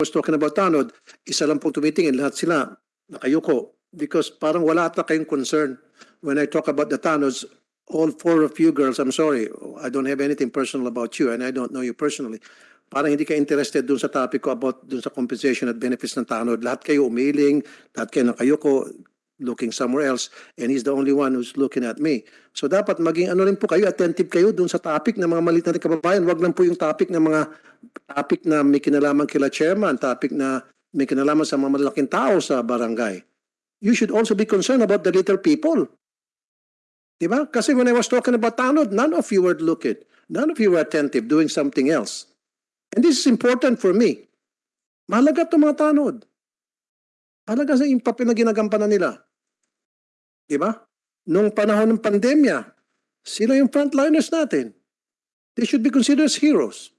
was talking about Tanod, isa lang pong tumitingin, lahat sila nakayuko. Because parang wala ata kayong concern. When I talk about the Tanods, all four of you girls, I'm sorry, I don't have anything personal about you and I don't know you personally. Parang hindi ka interested dun sa topic ko about dun sa compensation at benefits ng Tanod. Lahat kayo umiling, lahat kayo nakayuko, looking somewhere else, and he's the only one who's looking at me. So dapat maging ano rin po kayo, attentive kayo dun sa topic ng mga maliit natin kababayan. Wag lang po yung topic ng mga topic na may kinalaman kila chairman, topic na may kinalaman sa mga malalaking tao sa barangay. You should also be concerned about the little people. Diba? Kasi when I was talking about Tanod, none of you were looking. None of you were attentive, doing something else. And this is important for me. Mahalaga itong mga Tanod. Mahalaga sa yung papel na ginagampanan nila. Diba? Nung panahon ng pandemya, sila yung frontliners natin. They should be considered as heroes.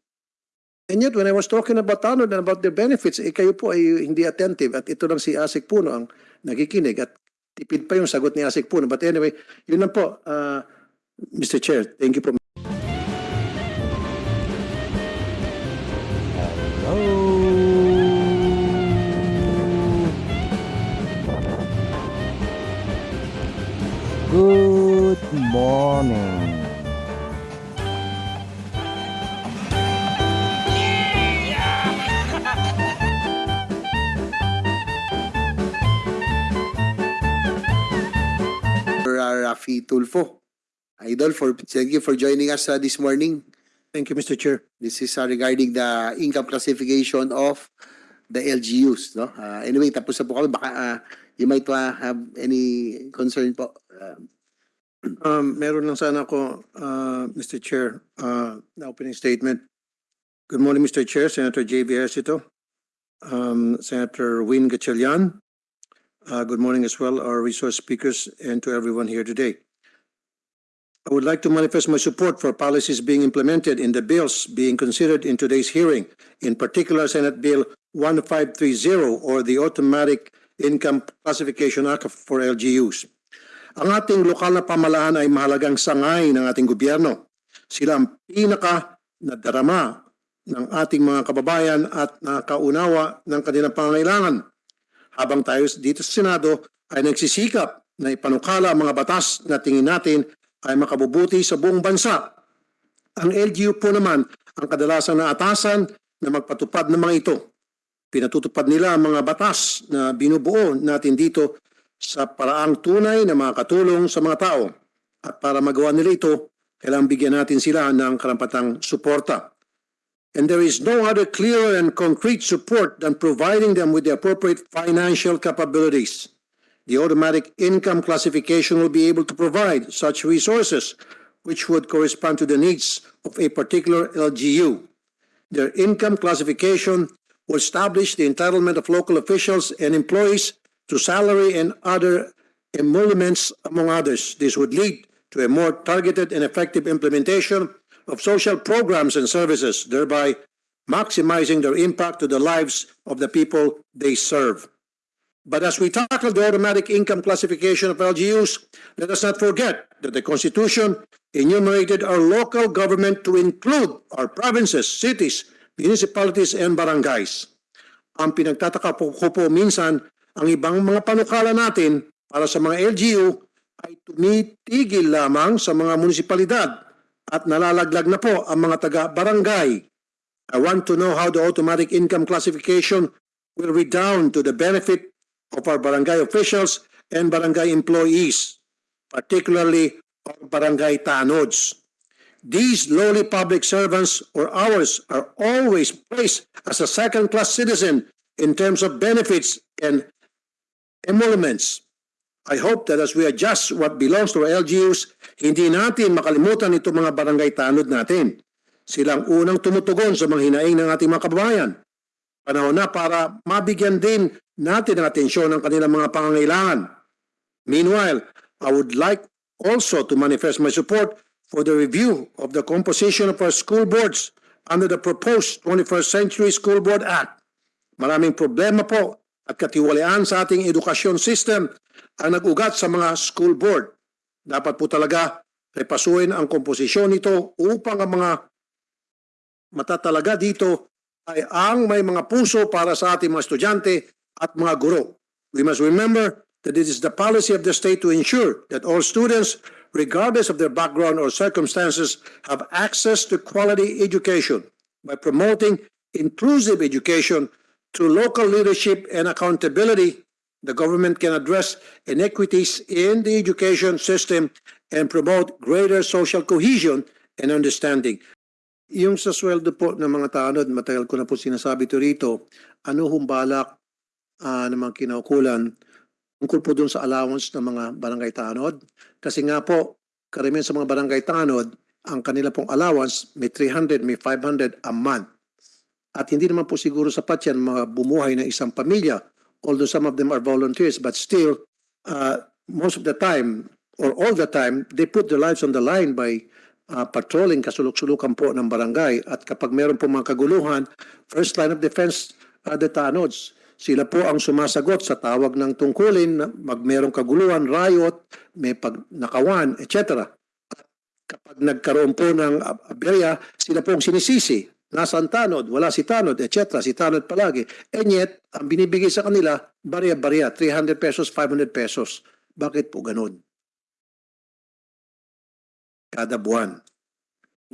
And yet, when I was talking about Tanod and about their benefits, eh kayo po ay hindi attentive. At ito lang si Asik Puno ang nakikinig. At tipid pa yung sagot ni Asik Puno. But anyway, yun lang po, uh, Mr. Chair. Thank you po. Morning. Rafi Tulfo. Idol, for thank you for joining us uh, this morning. Thank you, Mr. Chair. This is uh, regarding the income classification of the LGUs. No? Uh, anyway, tapos na po kami. Baka uh, you might uh, have any concern po. Uh, Um, meron lang sana ako, uh, Mr. Chair, uh, opening statement. Good morning, Mr. Chair, Senator J.B. Esito, um, Senator Win Gatchalian. Uh, good morning as well, our resource speakers, and to everyone here today. I would like to manifest my support for policies being implemented in the bills being considered in today's hearing, in particular Senate Bill 1530 or the Automatic Income Classification Act for LGUs. Ang ating lokal na pamalaan ay mahalagang sangay ng ating gobyerno. Sila ang pinaka nadarama ng ating mga kababayan at nakaunawa ng kanilang pangangailangan. Habang tayo dito sa Senado ay nagsisikap na ipanukala ang mga batas na tingin natin ay makabubuti sa buong bansa. Ang LGU po naman ang kadalasang naatasan na magpatupad ng mga ito. Pinatutupad nila ang mga batas na binubuo natin dito sa paraang tunay na makakatulong sa mga tao. At para magawa nila ito, kailangang bigyan natin sila ng karampatang suporta. And there is no other clearer and concrete support than providing them with the appropriate financial capabilities. The automatic income classification will be able to provide such resources which would correspond to the needs of a particular LGU. Their income classification will establish the entitlement of local officials and employees to salary and other emoluments, among others. This would lead to a more targeted and effective implementation of social programs and services, thereby maximizing their impact to the lives of the people they serve. But as we tackle the automatic income classification of LGUs, let us not forget that the Constitution enumerated our local government to include our provinces, cities, municipalities, and barangays. Ang pinagtataka po ko po minsan, ang ibang mga panukala natin para sa mga LGU ay tumitigil lamang sa mga munisipalidad at nalalaglag na po ang mga taga-barangay. I want to know how the automatic income classification will redound to the benefit of our barangay officials and barangay employees, particularly our barangay tanods. These lowly public servants or ours are always placed as a second-class citizen in terms of benefits and emoluments. I hope that as we adjust what belongs to our LGUs, hindi natin makalimutan itong mga barangay tanod natin. Silang unang tumutugon sa mga hinaing ng ating mga kababayan. Panahon na para mabigyan din natin ng atensyon ng kanilang mga pangangailangan. Meanwhile, I would like also to manifest my support for the review of the composition of our school boards under the proposed 21st Century School Board Act. Maraming problema po at katiwalaan sa ating edukasyon system ang nag-ugat sa mga school board. Dapat po talaga repasuin ang komposisyon nito upang ang mga matatalaga dito ay ang may mga puso para sa ating mga estudyante at mga guro. We must remember that it is the policy of the state to ensure that all students, regardless of their background or circumstances, have access to quality education by promoting inclusive education through local leadership and accountability. The government can address inequities in the education system and promote greater social cohesion and understanding. Yung sa sweldo po ng mga tanod, matagal ko na po sinasabi to rito, ano hong balak ah, ng mga kinaukulan tungkol po dun sa allowance ng mga barangay tanod? Kasi nga po, karamihan sa mga barangay tanod, ang kanila pong allowance may 300, may 500 a month. At hindi naman po siguro sapat yan bumuhay ng isang pamilya. Although some of them are volunteers, but still, uh, most of the time, or all the time, they put their lives on the line by uh, patrolling kasulok-sulukan po ng barangay. At kapag meron po mga kaguluhan, first line of defense are the tanods. Sila po ang sumasagot sa tawag ng tungkulin, mag merong kaguluhan, riot, may pagnakawan, etc. At kapag nagkaroon po ng ab- aberya, sila po ang sinisisi. Nasaan tanod? Wala si tanod, etc. Si tanod palagi. And yet, ang binibigay sa kanila, barya-barya, 300 pesos, 500 pesos. Bakit po ganun? Kada buwan.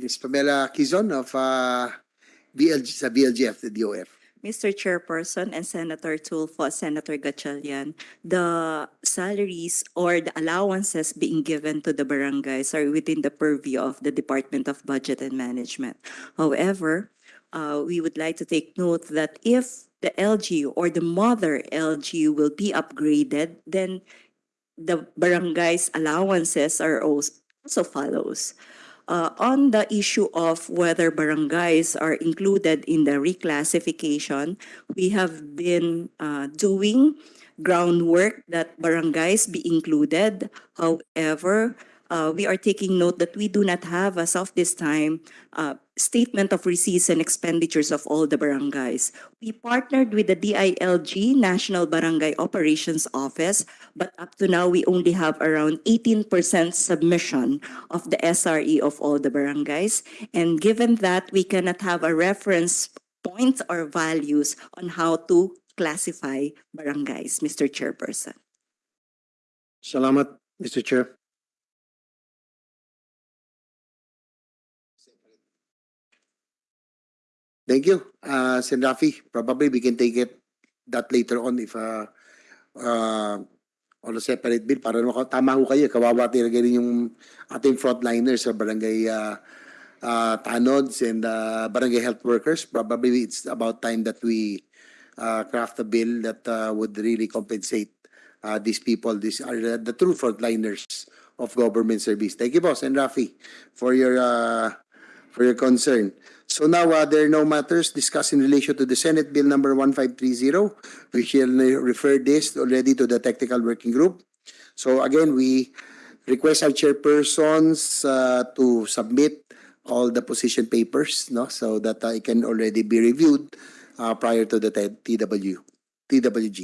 Ms. Pamela Quizon of uh, BLG, sa BLGF, the DOF. Mr. Chairperson and Senator Tulfo, Senator Gatchalian, the salaries or the allowances being given to the barangays are within the purview of the Department of Budget and Management. However, uh, we would like to take note that if the LG or the mother LG will be upgraded, then the barangay's allowances are also follows. Uh, on the issue of whether barangays are included in the reclassification, we have been uh, doing groundwork that barangays be included. However, uh, we are taking note that we do not have as of this time uh, statement of receipts and expenditures of all the barangays. We partnered with the DILG, National Barangay Operations Office, but up to now, we only have around 18% submission of the SRE of all the barangays. And given that, we cannot have a reference point or values on how to classify barangays, Mr. Chairperson. Salamat, Mr. Chair. Thank you, uh, Sen. Rafi. Probably we can take it that later on if uh, uh, on a separate bill para naman tama ho kayo, kawawa talaga rin yung ating frontliners sa barangay uh, uh, tanods and uh, barangay health workers. Probably it's about time that we uh, craft a bill that uh, would really compensate uh, these people. These are the, the true frontliners of government service. Thank you, boss, and Rafi, for your uh, for your concern. So now, uh, there are no matters discussed in relation to the Senate Bill number 1530. We shall refer this already to the technical working group. So again, we request our chairpersons uh, to submit all the position papers, no, so that it can already be reviewed uh, prior to the TW, TWG.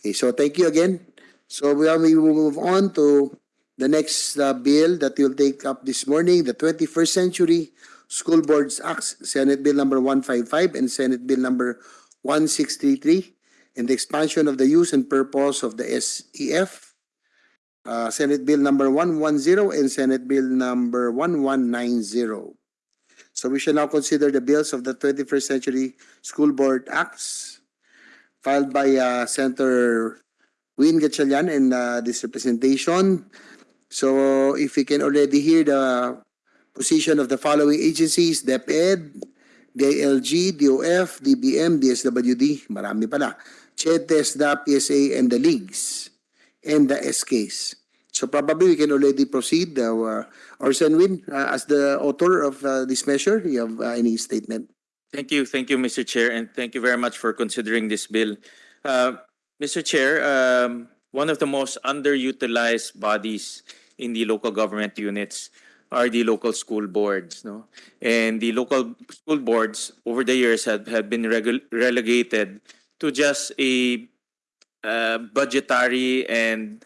Okay, so thank you again. So we, will move on to the next uh, bill that we'll take up this morning, the 21st Century School Boards Acts, Senate Bill number 155 and Senate Bill number 1633, and the expansion of the use and purpose of the SEF, uh, Senate Bill number 110 and Senate Bill number 1190. So we shall now consider the bills of the 21st Century School Board Acts filed by uh, Senator Win Gatchalian and uh, this representation. So if we can already hear the position of the following agencies, DepEd, DLG, DOF, DBM, DSWD, marami pala, CHETES, PSA, and the leagues, and the SKs. So probably we can already proceed. Uh, Orson Win, uh, as the author of uh, this measure, you have uh, any statement? Thank you, thank you, Mr. Chair, and thank you very much for considering this bill. Uh, Mr. Chair, um, one of the most underutilized bodies in the local government units are the local school boards, no? And the local school boards over the years have, have been relegated to just a uh, budgetary and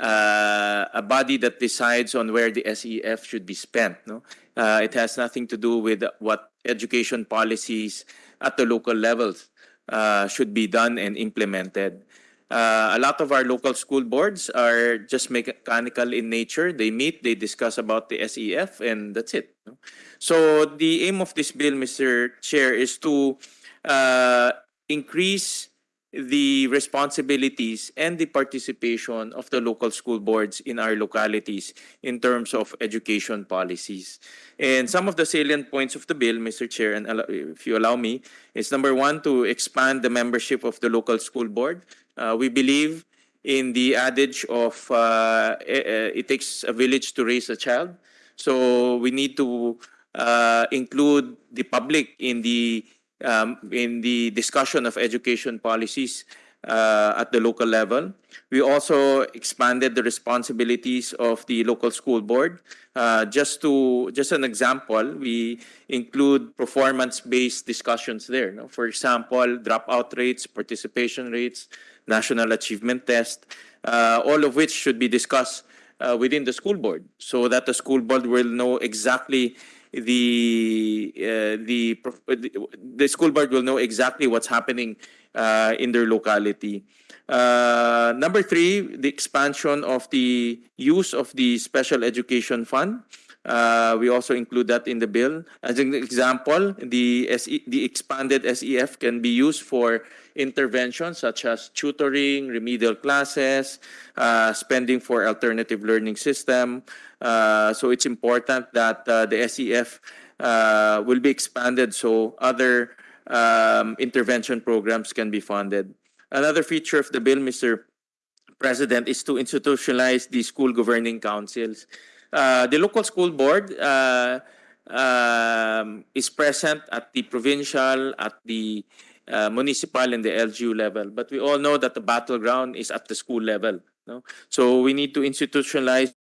uh, a body that decides on where the SEF should be spent, no? Uh, it has nothing to do with what education policies at the local levels uh, should be done and implemented. Uh, a lot of our local school boards are just mechanical in nature. They meet, they discuss about the SEF, and that's it. So the aim of this bill, Mr. Chair, is to uh, increase the responsibilities and the participation of the local school boards in our localities in terms of education policies. And some of the salient points of the bill, Mr. Chair, and if you allow me, is number one, to expand the membership of the local school board. Uh, we believe in the adage of uh, eh, eh, it takes a village to raise a child. So we need to uh, include the public in the um, in the discussion of education policies uh, at the local level. We also expanded the responsibilities of the local school board. Uh, just to just an example, we include performance-based discussions there. no? For example, dropout rates, participation rates, national achievement test, uh, all of which should be discussed uh, within the school board so that the school board will know exactly the uh, the uh, the the school board will know exactly what's happening uh, in their locality. Uh, number three, the expansion of the use of the special education fund. Uh, we also include that in the bill. As an example, the SE, the expanded SEF can be used for interventions such as tutoring, remedial classes, uh, spending for alternative learning system. Uh, so it's important that uh, the SEF uh, will be expanded so other um, intervention programs can be funded. Another feature of the bill, Mr. President, is to institutionalize the school governing councils. Uh, the local school board uh, um, is present at the provincial, at the uh, municipal, and the LGU level. But we all know that the battleground is at the school level. No? So we need to institutionalize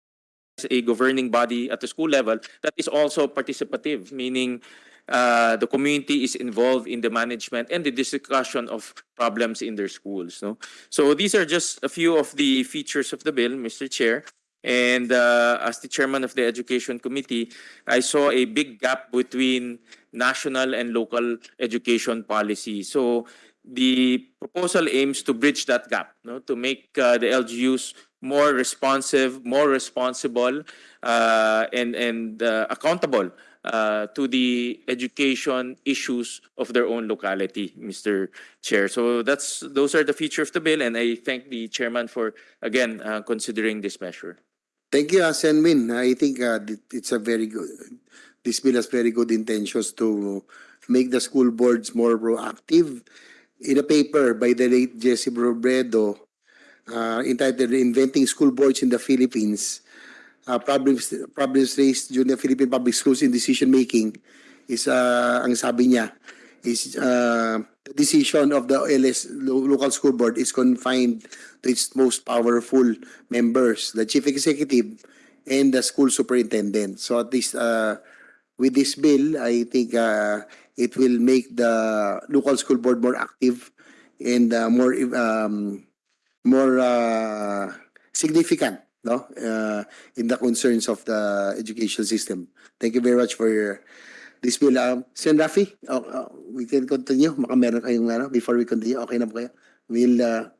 a governing body at the school level that is also participative, meaning uh, the community is involved in the management and the discussion of problems in their schools. No? So these are just a few of the features of the bill, Mr. Chair. And uh, as the chairman of the Education Committee, I saw a big gap between national and local education policy. So the proposal aims to bridge that gap, no? to make uh, the LGUs more responsive, more responsible, uh, and and uh, accountable uh, to the education issues of their own locality, Mr. Chair. So that's those are the features of the bill, and I thank the chairman for again uh, considering this measure. Thank you, uh, Senwin. I think uh, it's a very good, this bill has very good intentions to make the school boards more proactive. In a paper by the late Jesse Robredo uh, entitled Inventing School Boards in the Philippines, uh, problems, problems raised during the Philippine public schools in decision making is, uh, ang sabi niya, is uh, decision of the LS local school board is confined to its most powerful members, the chief executive and the school superintendent. So at least uh, with this bill, I think uh, it will make the local school board more active and uh, more um, more uh, significant no uh, in the concerns of the education system. Thank you very much for your this bill. Um, Sen. Rafi, oh, oh, we can continue. Baka meron kayong ano, before we continue. Okay na po kayo? We'll, uh,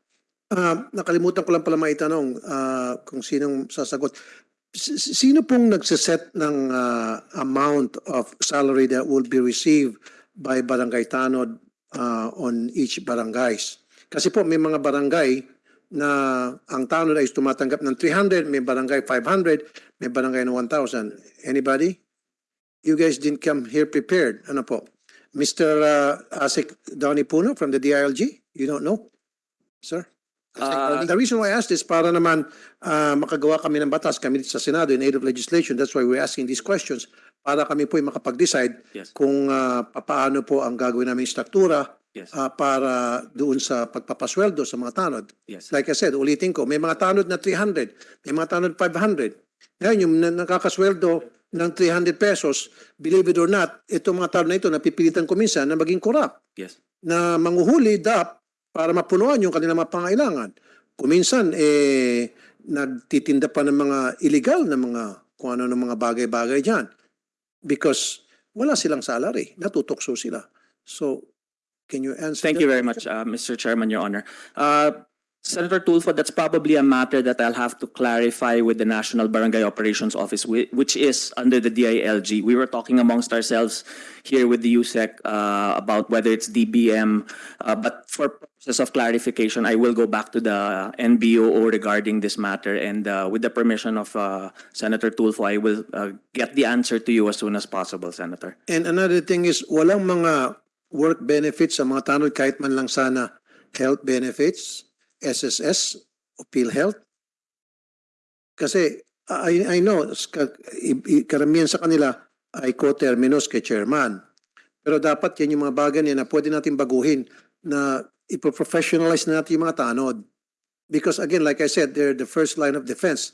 Ah, nakalimutan ko lang pala maitanong ah, kung sinong sasagot. S- Sino pong nagsiset ng ah, amount of salary that will be received by barangay tanod ah, on each barangays? Kasi po may mga barangay na ang tanod ay tumatanggap ng 300, may barangay 500, may barangay ng 1,000. Anybody? You guys didn't come here prepared. Ano po? Mr. ah, Asik Donnie Puno from the DILG? You don't know? Sir? Uh, the reason why I asked this, para naman ah, makagawa kami ng batas, kami sa Senado in aid of legislation, that's why we're asking these questions, para kami po ay makapag-decide Yes. kung ah, papaano po ang gagawin namin struktura Yes. ah, para doon sa pagpapasweldo sa mga tanod. Yes. Like I said, ulitin ko, may mga tanod na 300, may mga tanod 500. Ngayon, yung na- nakakasweldo ng 300 pesos, believe it or not, itong mga tanod na ito, napipilitan ko minsan na maging corrupt Yes. na manguhuli DAP para mapunuan yung kanilang mga pangailangan. Kuminsan, eh, nagtitinda pa ng mga illegal na mga kung ano ng mga bagay-bagay dyan. Because wala silang salary, natutokso sila. So, Can you answer? Thank that? you very much, uh, Mr. Chairman, Your Honor. Uh, Senator Tulfo, that's probably a matter that I'll have to clarify with the National Barangay Operations Office, whi- which is under the DILG. We were talking amongst ourselves here with the USEC uh, about whether it's DBM, uh, but for purposes of clarification, I will go back to the NBOO regarding this matter, and uh, with the permission of uh, Senator Tulfo, I will uh, get the answer to you as soon as possible, Senator. And another thing is, walang mga work benefits sa mga tanod kahit man lang sana health benefits, SSS, o PhilHealth. Kasi I, I know, karamihan sa kanila ay co-terminus kay chairman. Pero dapat yan yung mga bagay na pwede natin baguhin na ipo-professionalize na natin yung mga tanod. Because again, like I said, they're the first line of defense.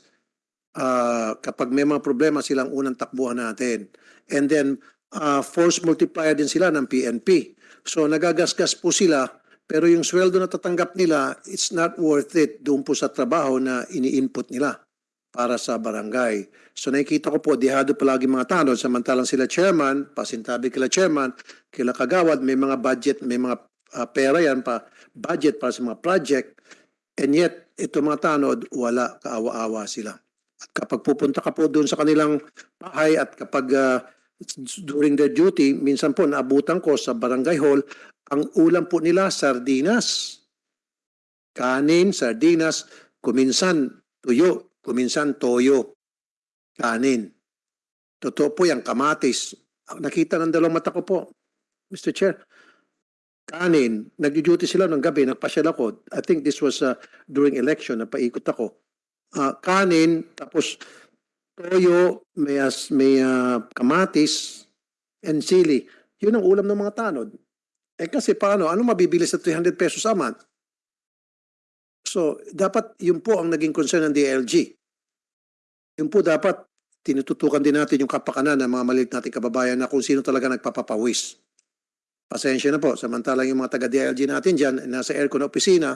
Ah, kapag may mga problema, silang unang takbuhan natin. And then, uh, force multiplier din sila ng PNP. So nagagasgas po sila, pero yung sweldo na tatanggap nila, it's not worth it doon po sa trabaho na ini-input nila para sa barangay. So nakikita ko po, dihado palagi mga tanod, samantalang sila chairman, pasintabi kila chairman, kila kagawad, may mga budget, may mga uh, pera yan pa, budget para sa mga project, and yet, ito mga tanod, wala, kaawa-awa sila. At kapag pupunta ka po doon sa kanilang bahay at kapag ah, during their duty, minsan po naabutan ko sa barangay hall, ang ulam po nila sardinas. Kanin, sardinas, kuminsan tuyo, kuminsan toyo. Kanin. Totoo po yung kamatis. Nakita ng dalawang mata ko po, Mr. Chair. Kanin, nag-duty sila ng gabi, nagpasyal ako. I think this was uh, during election, napaikot ako. Ah, kanin, tapos toyo, may, as, may ah, kamatis, and sili. Yun ang ulam ng mga tanod. Eh kasi paano? Ano mabibili sa 300 pesos a month? So, dapat yun po ang naging concern ng DLG. Yun po dapat tinututukan din natin yung kapakanan ng mga maliit nating kababayan na kung sino talaga nagpapapawis. Pasensya na po. Samantalang yung mga taga-DLG natin dyan, nasa aircon na opisina,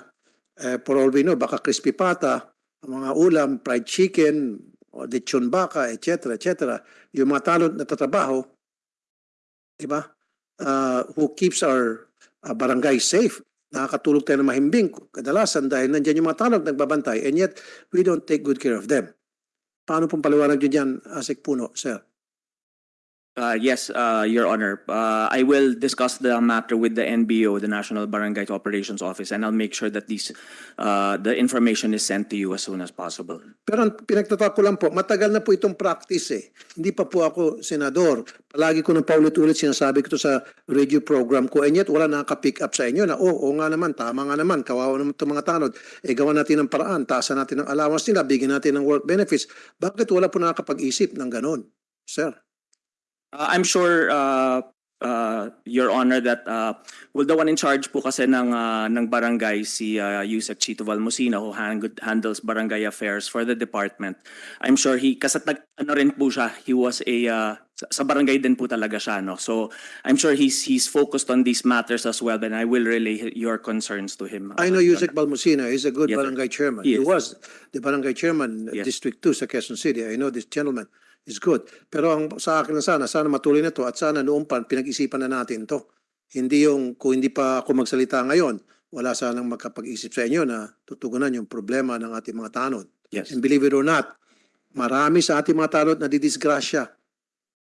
eh, for all we know, baka crispy pata, mga ulam, fried chicken, o lechon baka, etc., etc. Yung mga talent na tatrabaho, di ba? Uh, who keeps our uh, barangay safe. Nakakatulog tayo ng mahimbing kadalasan dahil nandyan yung mga talent nagbabantay and yet we don't take good care of them. Paano pong paliwanag nyo dyan, Asik Puno, sir? Uh, yes, uh, Your Honor. Uh, I will discuss the matter with the NBO, the National Barangay Operations Office, and I'll make sure that these, uh, the information is sent to you as soon as possible. Pero ang ko lang po, matagal na po itong practice eh. Hindi pa po ako senador. Palagi ko nang paulit-ulit sinasabi ko to sa radio program ko and yet wala nakaka-pick up sa inyo na, oh, oo nga naman, tama nga naman, kawawa naman itong mga tanod. Eh, gawa natin ng paraan, taasan natin ng allowance nila, bigyan natin ng work benefits. Bakit wala po nakakapag-isip ng ganon, sir? Uh, I'm sure, uh, uh, Your Honor, that, uh, well, the one in charge po kasi ng, uh, ng barangay, si, uh, Yusek Chito Valmosina, who hand- handles barangay affairs for the department. I'm sure he, kasi nag, ano rin po siya, he was a, uh, sa, barangay din po talaga siya, no? So, I'm sure he's, he's focused on these matters as well, and I will relay your concerns to him. I know Yusek Balmosina is a good Yes, sir. barangay chairman. He He was the barangay chairman, Yes. District 2 sa Quezon City. I know this gentleman is good. Pero ang sa akin na sana, sana matuloy na to at sana noon pa pinag-isipan na natin to. Hindi yung, kung hindi pa ako magsalita ngayon, wala sanang magkapag-isip sa inyo na tutugunan yung problema ng ating mga tanod. Yes. And believe it or not, marami sa ating mga tanod na didisgrasya,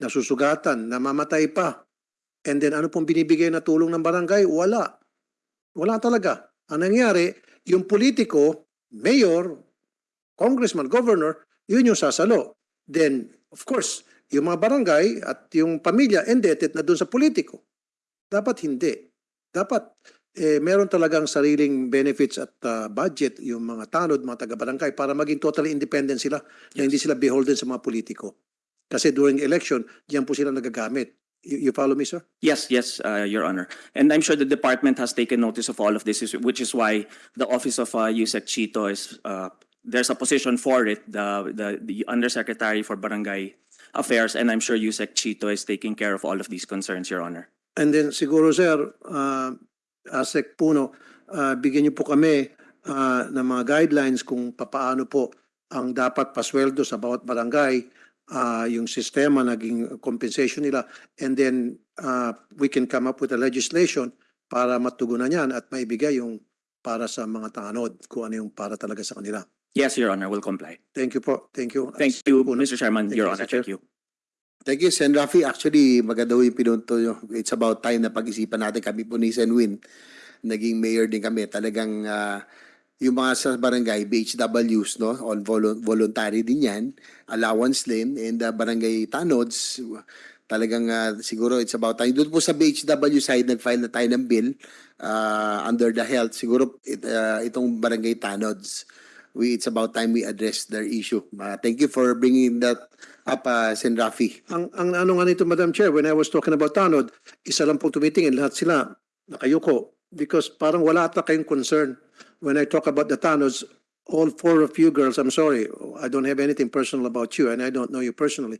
nasusugatan, namamatay pa. And then ano pong binibigay na tulong ng barangay? Wala. Wala talaga. Ang nangyari, yung politiko, mayor, congressman, governor, yun yung sasalo. Then, of course, yung mga barangay at yung pamilya indebted na doon sa politiko. Dapat hindi. Dapat eh, meron talagang sariling benefits at uh, budget yung mga tanod, mga taga-barangay para maging totally independent sila na hindi sila beholden sa mga politiko. Kasi during election, diyan po sila nagagamit. You, you follow me, sir? Yes, yes, uh, Your Honor. And I'm sure the department has taken notice of all of this, is- which is why the office of uh, Yusek Chito is, uh, there's a position for it, the, the, the Undersecretary for Barangay Affairs, and I'm sure Yusek Chito is taking care of all of these concerns, Your Honor. And then siguro sir, uh, ASEC Puno, uh, bigyan niyo po kami uh, ng mga guidelines kung papaano po ang dapat pasweldo sa bawat barangay, uh, yung sistema, naging compensation nila, and then uh, we can come up with a legislation para matugunan yan at maibigay yung para sa mga tanod, kung ano yung para talaga sa kanila. Yes, Your Honor, will comply. Thank you po. Thank you. Thank you. Mr. Chairman, Thank Your you, Honor. Mr. Chair. Thank you. Thank you, Sen. Rafi. Actually, maganda ho yung pinunto nyo. It's about time na pag-isipan natin. Kami po ni Sen Win, naging mayor din kami. Talagang ah, yung mga sa barangay, BHWs, no? On volu- voluntary din yan. Allowance din. And ah, barangay tanods, talagang ah, siguro it's about time. Doon po sa BHW side, nag-file na tayo ng bill ah, under the health. Siguro it, ah, itong barangay tanods we it's about time we address their issue. Uh, thank you for bringing that up, uh, Sen. Rafi. Ang, ang ano nga nito, Madam Chair, when I was talking about tanod, isa lang pong tumitingin, lahat sila nakayuko. Because parang wala ata kayong concern. When I talk about the tanods, all four of you girls, I'm sorry, I don't have anything personal about you and I don't know you personally.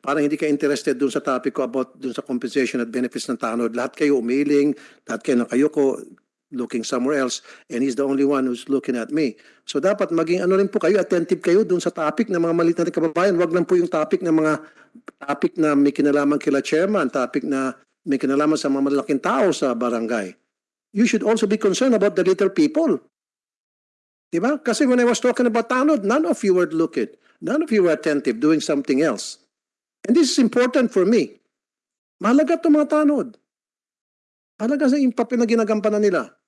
Parang hindi ka interested dun sa topic ko about dun sa compensation at benefits ng tanod. Lahat kayo umiling, lahat kayo nakayuko, looking somewhere else, and he's the only one who's looking at me. So dapat maging ano rin po kayo, attentive kayo dun sa topic ng mga maliit natin kababayan. Wag lang po yung topic ng mga topic na may kinalaman kila chairman, topic na may kinalaman sa mga malalaking tao sa barangay. You should also be concerned about the little people. Diba? Kasi when I was talking about Tanod, none of you were looking. None of you were attentive, doing something else. And this is important for me. Mahalaga itong mga Tanod. Mahalaga sa yung na ginagampanan nila.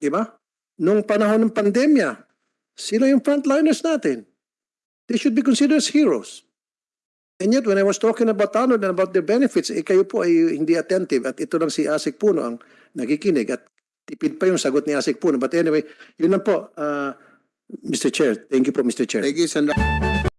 Diba? Nung panahon ng pandemya, sila yung frontliners natin. They should be considered as heroes. And yet, when I was talking about Tanod and about their benefits, eh, kayo po ay hindi attentive at ito lang si Asik Puno ang nakikinig at tipid pa yung sagot ni Asik Puno. But anyway, yun lang po, uh, Mr. Chair. Thank you po, Mr. Chair. Thank you, Sen. Rafi.